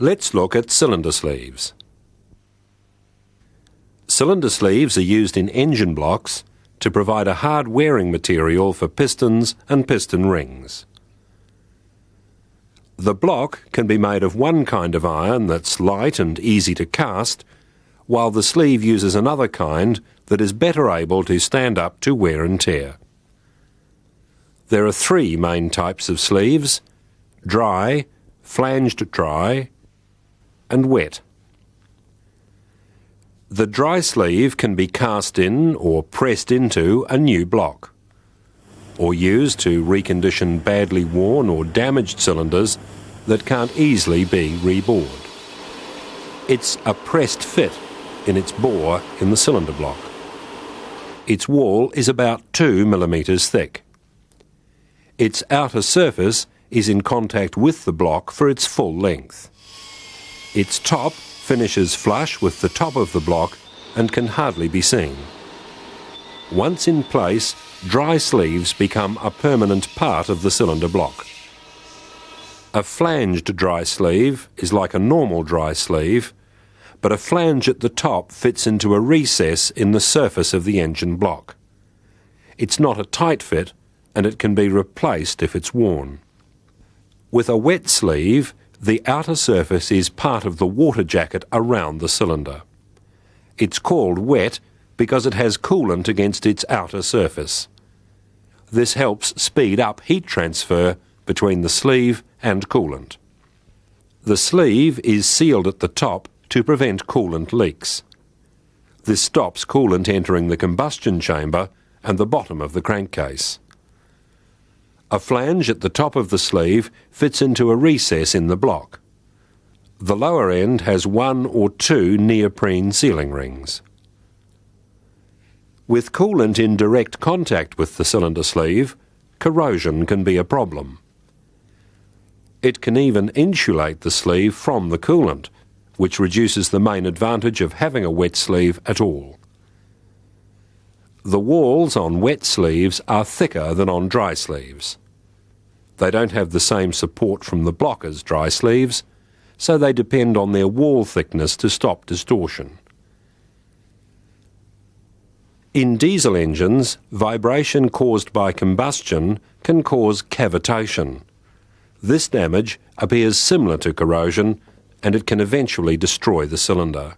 Let's look at cylinder sleeves. Cylinder sleeves are used in engine blocks to provide a hard wearing material for pistons and piston rings. The block can be made of one kind of iron that's light and easy to cast, while the sleeve uses another kind that is better able to stand up to wear and tear. There are three main types of sleeves dry, flanged dry, and wet. The dry sleeve can be cast in or pressed into a new block, or used to recondition badly worn or damaged cylinders that can't easily be rebored. It's a pressed fit in its bore in the cylinder block. Its wall is about 2 millimetres thick. Its outer surface is in contact with the block for its full length. Its top finishes flush with the top of the block and can hardly be seen. Once in place, dry sleeves become a permanent part of the cylinder block. A flanged dry sleeve is like a normal dry sleeve, but a flange at the top fits into a recess in the surface of the engine block. It's not a tight fit and it can be replaced if it's worn. With a wet sleeve, the outer surface is part of the water jacket around the cylinder. It's called wet because it has coolant against its outer surface. This helps speed up heat transfer between the sleeve and coolant. The sleeve is sealed at the top to prevent coolant leaks. This stops coolant entering the combustion chamber and the bottom of the crankcase. A flange at the top of the sleeve fits into a recess in the block. The lower end has one or two neoprene sealing rings. With coolant in direct contact with the cylinder sleeve, corrosion can be a problem. It can even insulate the sleeve from the coolant, which reduces the main advantage of having a wet sleeve at all. The walls on wet sleeves are thicker than on dry sleeves. They don't have the same support from the block as dry sleeves, so they depend on their wall thickness to stop distortion. In diesel engines, vibration caused by combustion can cause cavitation. This damage appears similar to corrosion and it can eventually destroy the cylinder.